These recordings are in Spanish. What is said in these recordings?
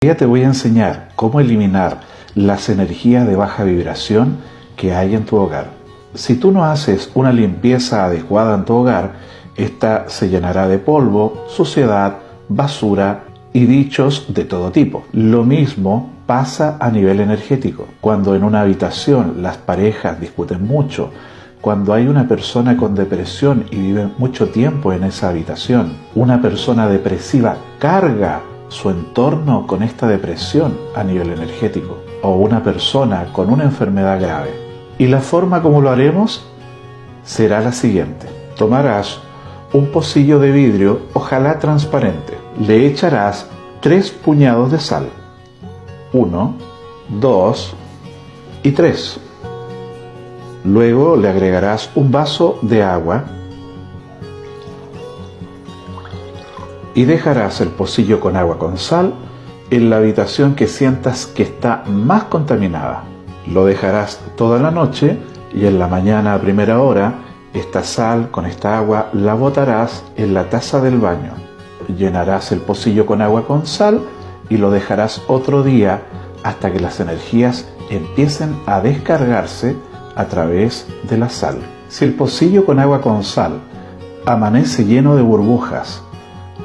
día te voy a enseñar cómo eliminar las energías de baja vibración que hay en tu hogar. Si tú no haces una limpieza adecuada en tu hogar, esta se llenará de polvo, suciedad, basura y dichos de todo tipo. Lo mismo pasa a nivel energético. Cuando en una habitación las parejas discuten mucho, cuando hay una persona con depresión y vive mucho tiempo en esa habitación, una persona depresiva carga su entorno con esta depresión a nivel energético o una persona con una enfermedad grave. Y la forma como lo haremos será la siguiente. Tomarás un pocillo de vidrio, ojalá transparente. Le echarás tres puñados de sal. Uno, dos y tres. Luego le agregarás un vaso de agua y dejarás el pocillo con agua con sal en la habitación que sientas que está más contaminada. Lo dejarás toda la noche y en la mañana a primera hora esta sal con esta agua la botarás en la taza del baño. Llenarás el pocillo con agua con sal y lo dejarás otro día hasta que las energías empiecen a descargarse a través de la sal. Si el pocillo con agua con sal amanece lleno de burbujas,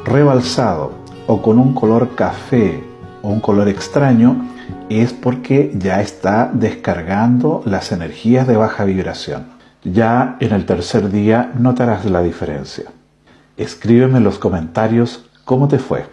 rebalsado o con un color café o un color extraño, es porque ya está descargando las energías de baja vibración. Ya en el tercer día notarás la diferencia. Escríbeme en los comentarios cómo te fue.